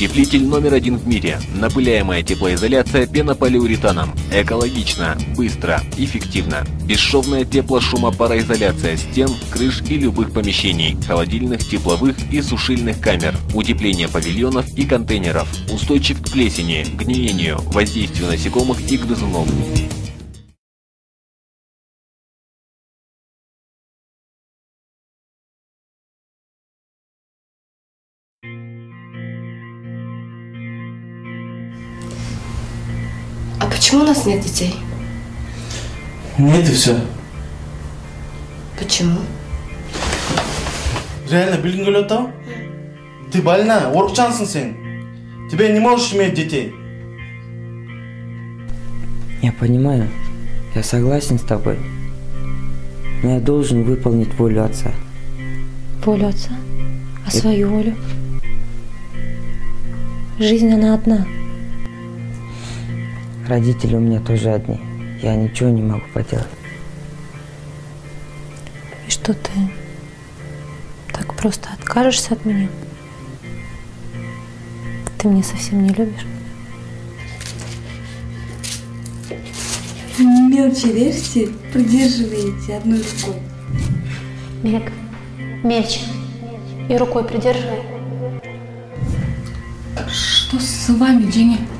Утеплитель номер один в мире. Напыляемая теплоизоляция пенополиуретаном. Экологично, быстро, эффективно. Бесшовная теплошумопароизоляция стен, крыш и любых помещений, холодильных, тепловых и сушильных камер. Утепление павильонов и контейнеров. Устойчив к плесени, гниению, воздействию насекомых и грызунов. почему у нас нет детей? Нет и все. Почему? Реально білгің келіп отыр Ты больна, орықчансың сен. Тебе не можешь иметь детей. Я понимаю, я согласен с тобой. Но я должен выполнить волю отца. Волю отца? А свою волю? Жизнь, она одна. Родители у меня тоже одни. Я ничего не могу поделать. И что ты так просто откажешься от меня? Ты меня совсем не любишь? Мелче режьте, придерживаете одной рукой. Мег, меч. И рукой придерживай. Что с вами, Дженни?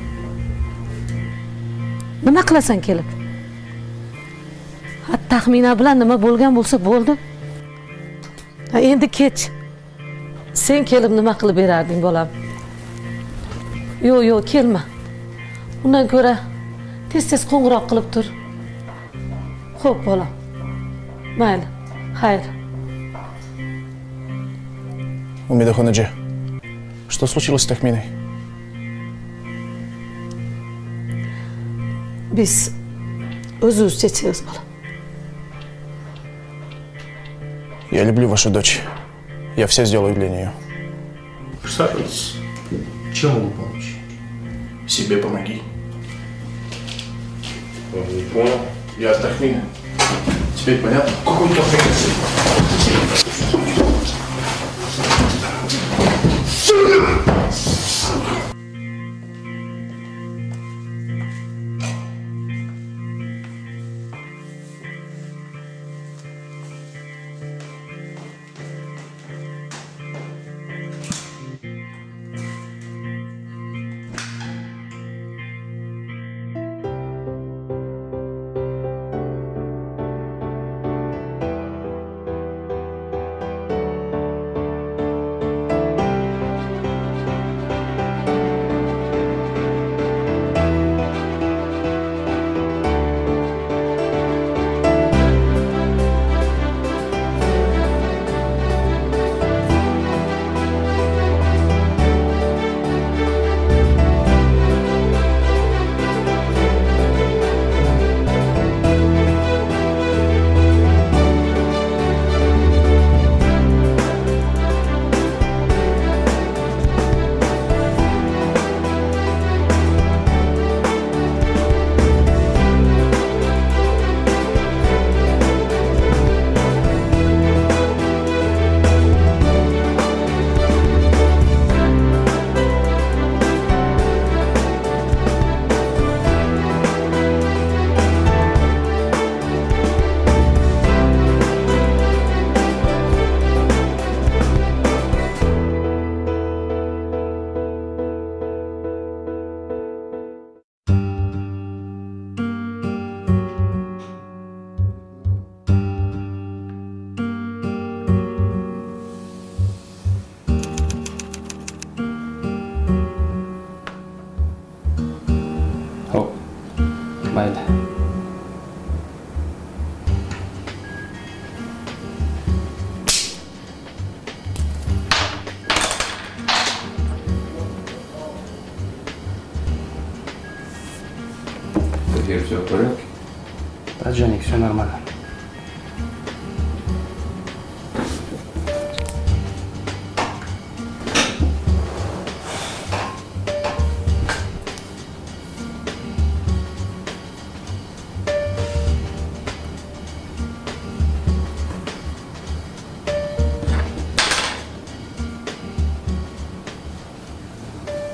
Nima qilasan kelib? Ha taxmina bilan nima bo'lgan bo'lsa bo'ldi. Ha endi kech. Sen kelib nima qilib berarding bolam? Yo'q yo'q kelma. Undan ko'ra tez tez qo'ng'iroq qilib tur. Xo'p bolam. Mayli xayr. Умидахунаджи, что случилось с Тахминой? Biz o'zcha ichamiz bolam Я люблю вашу дочь. Я все сделаю для нее. Присаживайтесь. Чем могу помочь? Себе помоги. Не понял. Я от Тахмины. Теперь понятно? Какой Тахмина?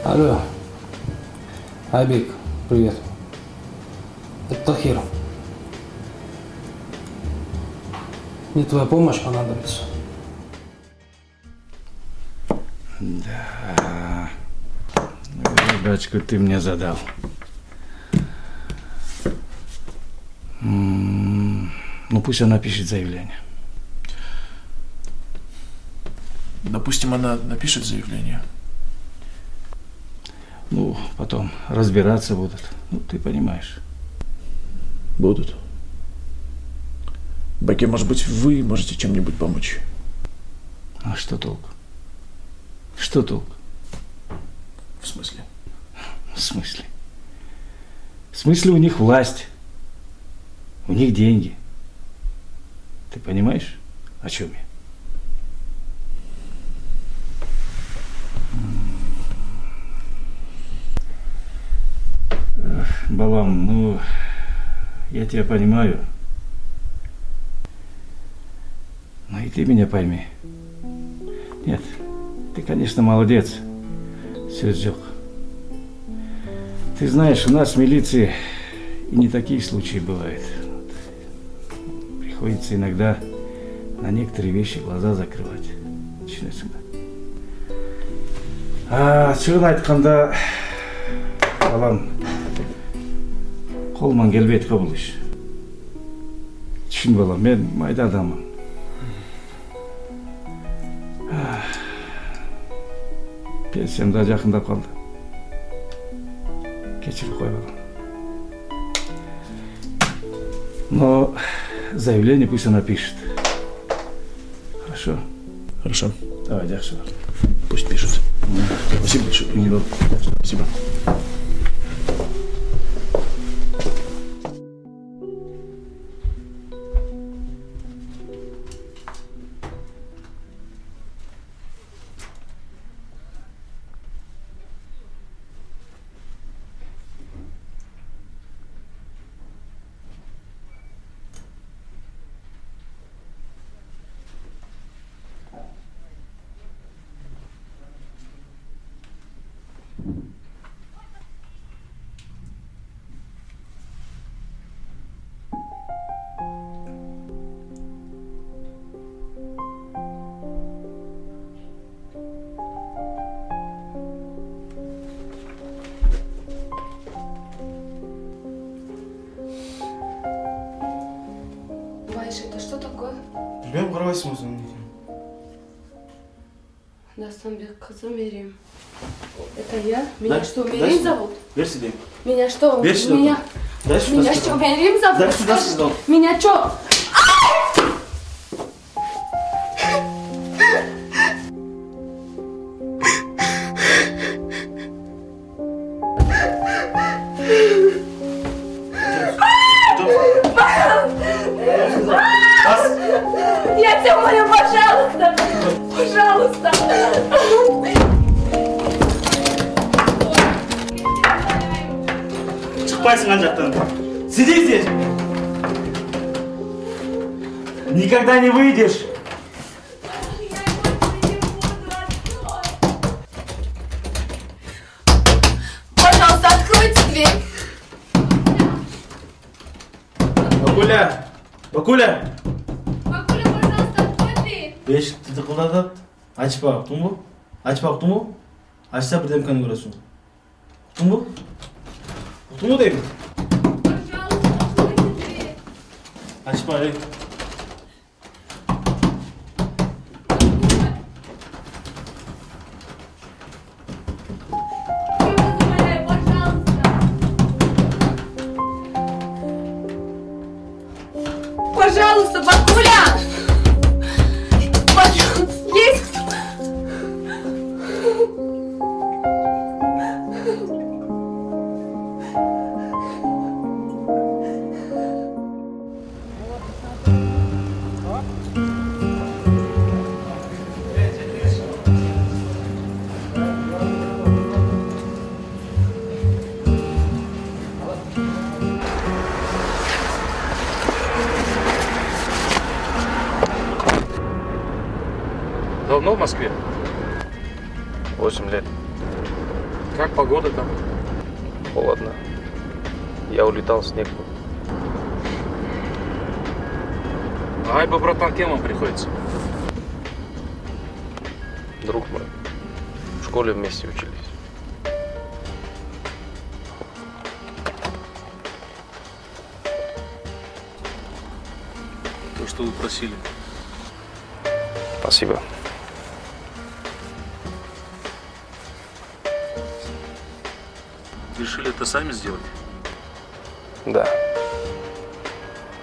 Алло. Айбек, привет. Это Тахир. Мне твоя помощь понадобится. Задачку ты мне задал. Ну, пусть она пишет заявление. Допустим, она напишет заявление. Потом разбираться будут. Ну, ты понимаешь. Будут. Баке, может быть, вы можете чем-нибудь помочь? А что толк? Что толк? В смысле? В смысле? В смысле у них власть. У них деньги. Ты понимаешь, о чем я? Балам, ну, я тебя понимаю. Но и ты меня пойми. Нет, ты, конечно, молодец, Серджок. Ты знаешь, у нас в милиции и не такие случаи бывают. Приходится иногда на некоторые вещи глаза закрывать. Түсінесің бе? А, шынын айтқанда, балам, қолымнан келбейді ғой бұл іш. Түсін балам, мен майда адаммын. Ах, Пенсиям да жақындап қалды. Кешіріп қой балам. Но заявление пусть она пишет. Хорошо? Хорошо. Давай, дальше. Пусть пишет. Спасибо большое. Спасибо. Байш, это что такое? Білмеймін қарабайсың өзің не екенін. Дастамбек қызы Мерим. Это я? Меня Да, что, Мерим зовут? Бер сюда. Меня что? Сюда. Меня, сюда. меня что, Мерим зовут? Сюда, Скажи, сказал. Меня что? Я тебя молю, пожалуйста! Пожалуйста! Шықпайсың ана жақтан. Сиди здесь. Никогда не выйдешь. Пожалуйста, откройте дверь! Бакуля. Бакуля. Бабуля, пожалуйста, открой дверь! Бешікті тықылдатып. Ашпа, ұқтың ба? Ашпа, ұқтың ба? Ашса бірдемкені көресің. Ұқтың ба? Ұқтың ба деймін? Пожалуйста, откройте Я улетал в снег. Айба, братан, кем вам приходится? Друг мой. В школе вместе учились. То, что вы просили. Спасибо. Решили это сами сделать? Да.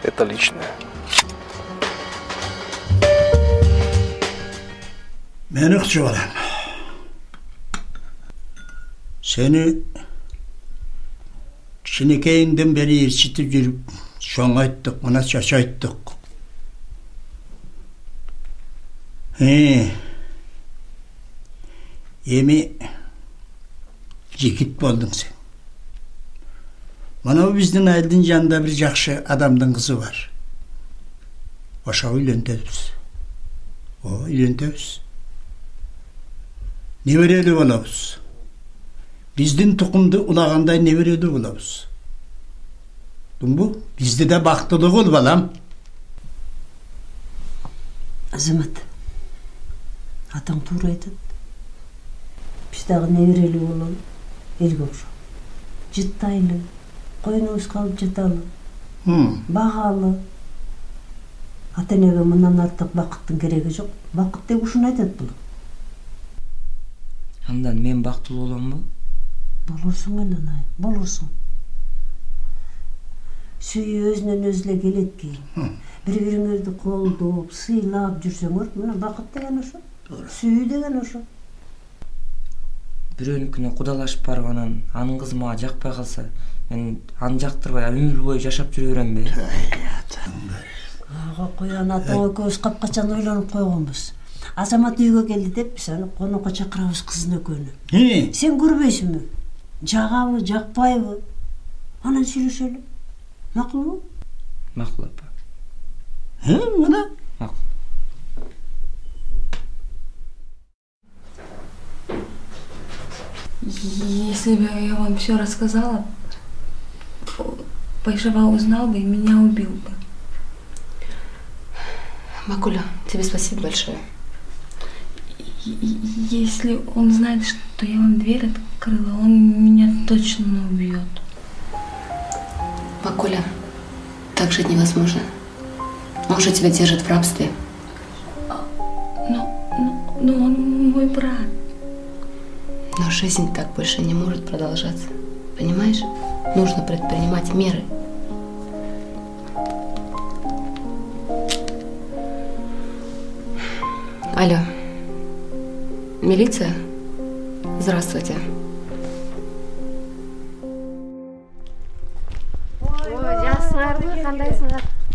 Это личное. Мен ыкчы балам. Сені кішінекейіңден бері ершітіп жүріп, шоң айттық, мына шаш айттық. Е, еми жекіт болдың сен. мынау біздің әлдің жанында бір жақшы адамдың қызы бар ошоға үйлентебіз о үйлентебіз неберелі болобуз биздин тукумду улагандай неберелүү болобуз тумбу бизди да бактылуу кыл балам азамат атаң туура айтат биз дагы неберелүү бололу элге окшоп жыттайлы койнубуз калып жаталы Хм, багалы ата энеге мындан артык бакыттын кереги жок бакыт деп ушуну айтат бул Андан мен бактылуу боламбы? болорсуң айланай болорсуң сүйүү өзүнөн өзү эле келет кийин бири бириңерди колдоп сыйлап жүрсөңөр мына бакыт деген ошо сүйүү деген ошо Бирөөнүкүнө кудалашып барып анан анын кызы мага жакпай калса, мен аны жактырбай өмүр бою жашап жүрө беремби? ага кой аны атаң экөөбүз капкачан ойлонуп койгонбуз. Азамат үйгө келди деп биз аны конокко чакырабыз кыздын экөөнү. Э, сен көрбөйсүңбү? Жагабы жакпайбы? Анан сүйлөшөлү. Макулбу Макул апа. э, мына? Макул. Если бы я вам все рассказала, Пайшева узнал бы и меня убил бы. Макуля, тебе спасибо большое. Если он знает, что я вам дверь открыла, он меня точно убьет. Макуля, так жить невозможно. Мужа тебя держит в рабстве. Но, но, но он мой брат. Но жизнь так больше не может продолжаться. Понимаешь? Нужно предпринимать меры. Алло. Милиция? Здравствуйте.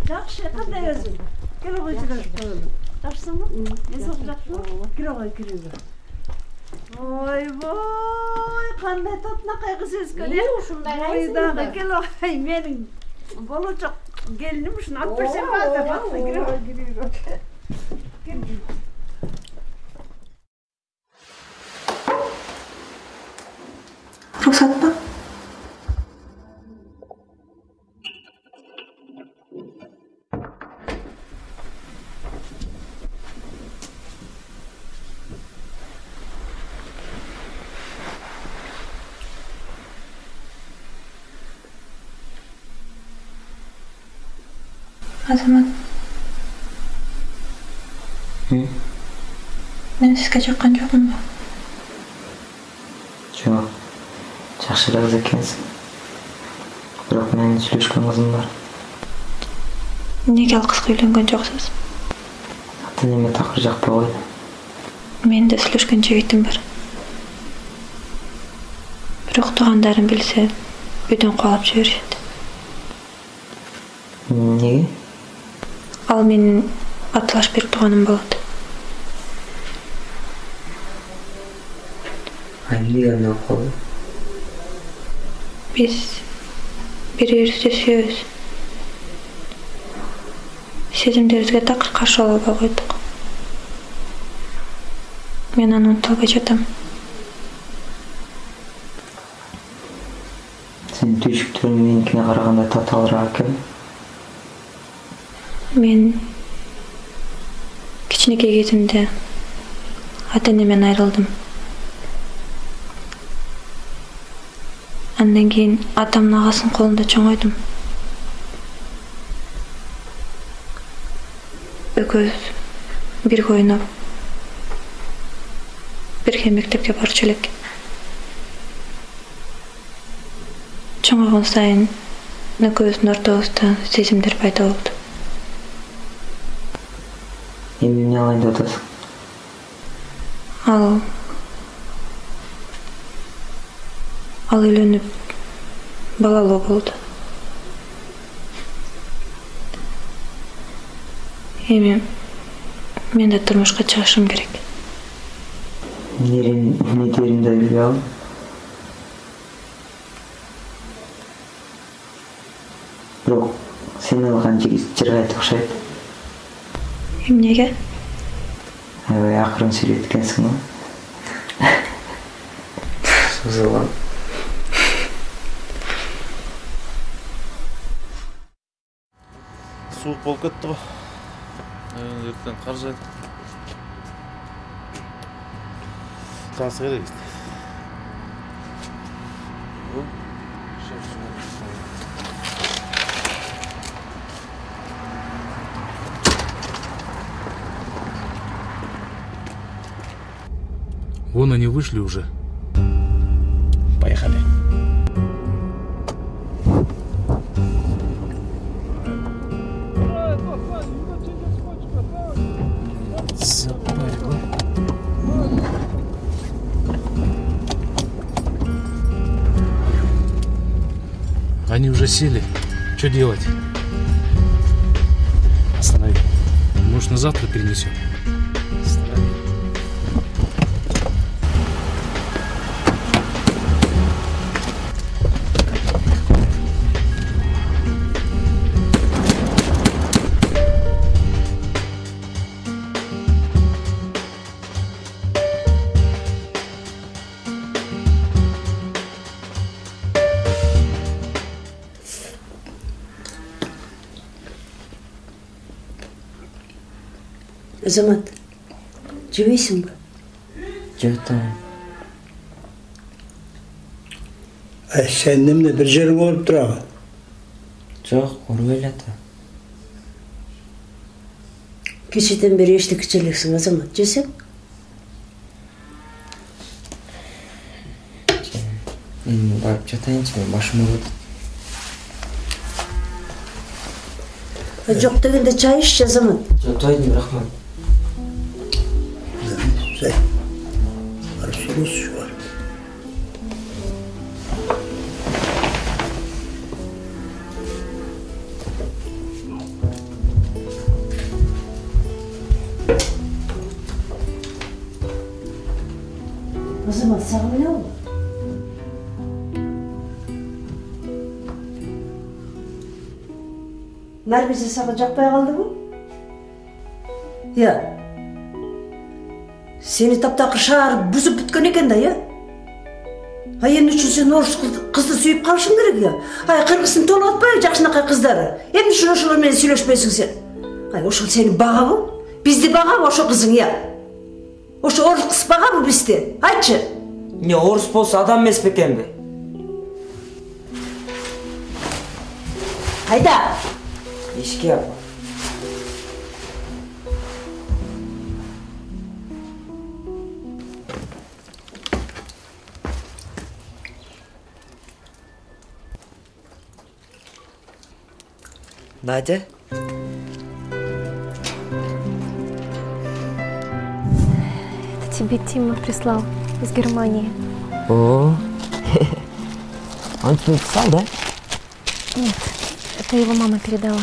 жакшы кандай өзүң келе кой жүрөк жакшысыңбы денсаулык жакшыбы кире кой кирүүгө ойбой қандай тотынақай қыз өскелең ушундай э? бойдагы келоай менің болочок келиним ушуну алып берсем аздап азамат мен сізге жаққан жоқпын ба жоқ жақсы қыз екенсің бірақ менің сөйлескен қызым бар неге ал қызға үйленген жоқсыз ата неме тақыр жақпай ғой менің де сөйлескен жігітім бар бірақ туғандарын білсе үйден қуалап жібереді неге Ал менин атылаш берип тууганым болот. А эмнеге андай болуп калды? Биз бири бирибизди сүйөбүз. Сезимдерибизге такыр каршы боло албай койдук. Мен аны унута албай жатам. сенин түйшүктөрүң меникине караганда татаалыраак экен мен кичинекей кезимде ата энемден айрылдым. Андан кийин атамдын агасынын колунда чоңойдум. Экөөбүз бирге ойноп бирге мектепке барчу элек. Чоңойгон сайын экөөбүздүн ортобузда сезимдер пайда болду эми эмне кылайын деп атасың? Ал. Ал үйлөнүп балалуу болду. Эми мен да турмушка чыгышым керек. Эмне дээрин да билбей бирок сен алган жигит жыргайт окшойт эмнеге аябай акырын сүйлөйт экенсиң го созулам суук болуп кетти го ертең кар жайды тасы керек Вон они вышли уже. Поехали. Они уже сели. Что делать? Останови. Может, на завтра перенесем? Азамат жебейсің ба? Жеп атамын Ай, сен немне бір жерің ооруп турабы жок оорубай эле ата кечеден бери эчтекече элексиң азамат жесең? Эми барып жатайынчы мен башым ооруп атат жок дегенде чай иччи азамат. Жок тойдум рахмат. güzel. Arsumuz şu an. O zaman sallayalım. Bunlar bizi salacak bayağı kaldı mı? Ya. сені таптақыр қыршар бұзып біткен екен да иә ай енді үшін сен орыс қызды сүйіп қалышың керек иә ай қырғызсын толғатпай жақсынақай қыздары енді үшін ошолармен сүйлөшпейсің сен ай ошол сенің баға бұл бізде баға ошо қызың иә ошо орыс қыз баға бұл бізде айтшы не орыс болса адам емес пе екен қайда ешке апа надя Это тебе Тима прислал из Германии. о он тебе написал да Нет, это его мама передала.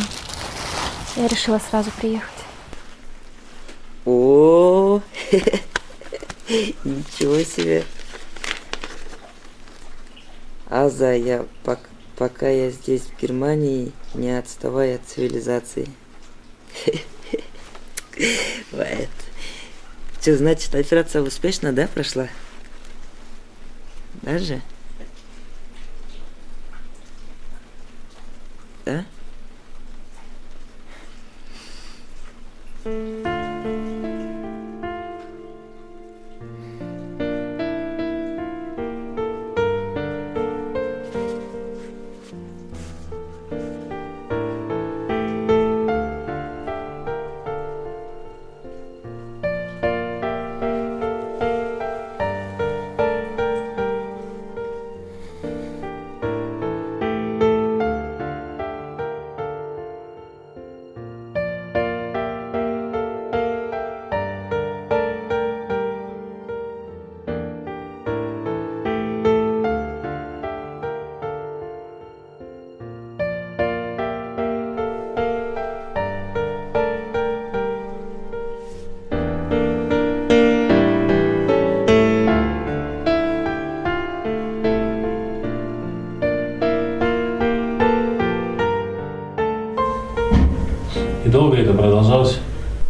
Я решила сразу приехать. о ничего себе аза я пок- пока я здесь в германии не отставай от цивилизации Вот. Что, значит, операция успешно, да, прошла? Даже? а? И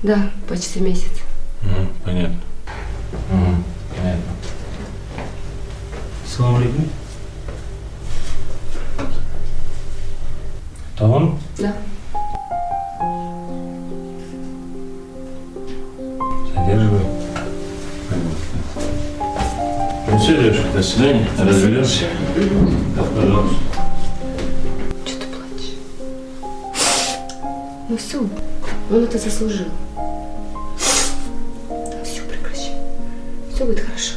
Да, почти месяц. Мгм, понятно. Мгм, понятно. Салам алейкум. Это он? Да. Задерживай. Ну все, девушка, до свидания. Разберемся. Да, пожалуйста. Что ты плачешь? Ну все, он это заслужил. Все будет хорошо.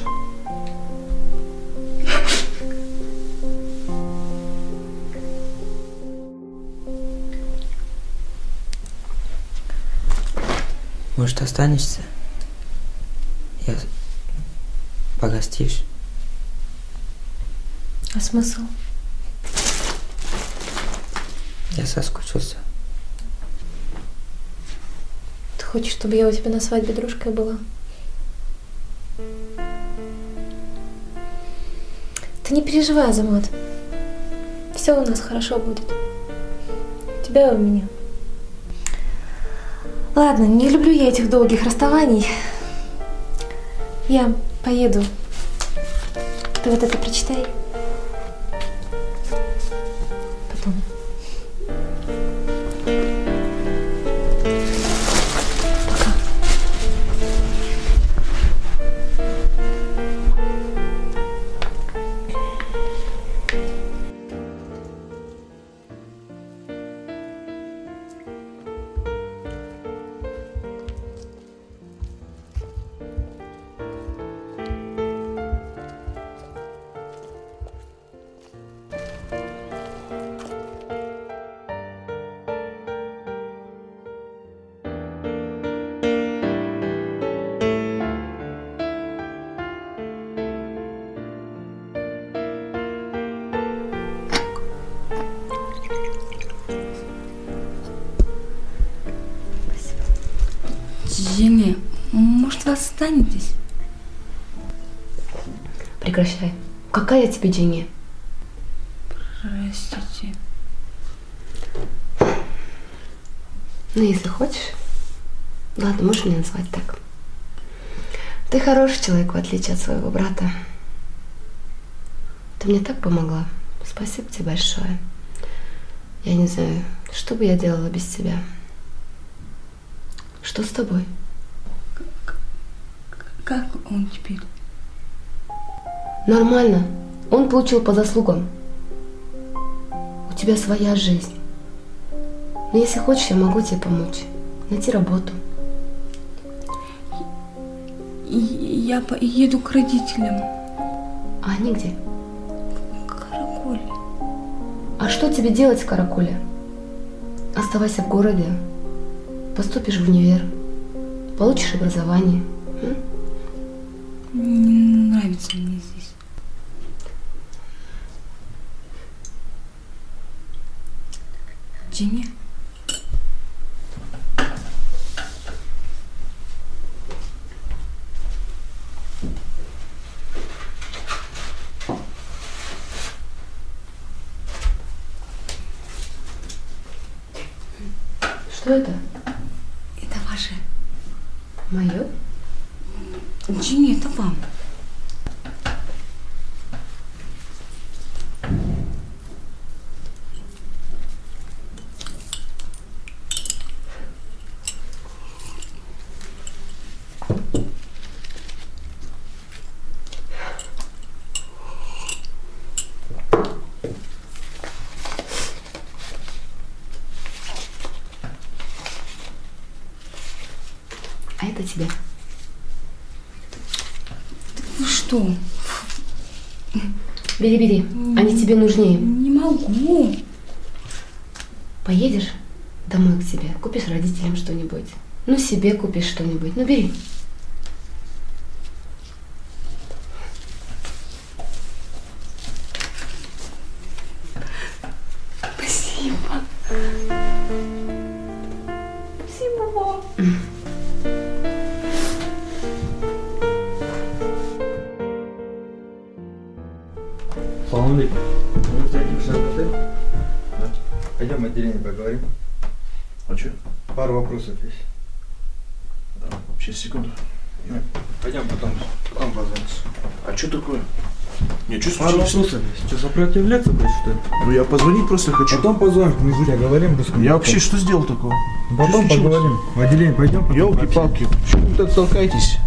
Может, останешься? Я... Погостишь? А смысл? Я соскучился. Ты хочешь, чтобы я у тебя на свадьбе дружкой была? Ты не переживай, Азамат. Все у нас хорошо будет. У тебя и у меня. Ладно, не люблю я этих долгих расставаний. Я поеду. Ты вот это прочитай. Останетесь? Прекращай. Какая тебе деньги? Простите. Ну, если хочешь. Ладно, можешь меня назвать так. Ты хороший человек, в отличие от своего брата. Ты мне так помогла. Спасибо тебе большое. Я не знаю, что бы я делала без тебя. Что с тобой? Как он теперь? Нормально. Он получил по заслугам. У тебя своя жизнь. Но если хочешь, я могу тебе помочь. Найти работу. Я поеду к родителям. А они где? Каракуль. А что тебе делать в Каракуле? Оставайся в городе. Поступишь в универ. Получишь образование. Не нравится мне здесь. Женя? Что это? Это ваше. Мое? Это вам. А это тебе. Вы что? Бери, бери. Они тебе нужнее. Не могу. Поедешь домой к себе, купишь родителям что-нибудь. Ну, себе купишь что-нибудь. Ну, бери. Что. Что, сопротивляться будешь, что ли? Ну я позвонить просто хочу. Потом позвоним, мы с говорим. Я вообще что сделал такого? Потом Что поговорим. В отделение пойдем. Елки-палки, что вы так толкаетесь?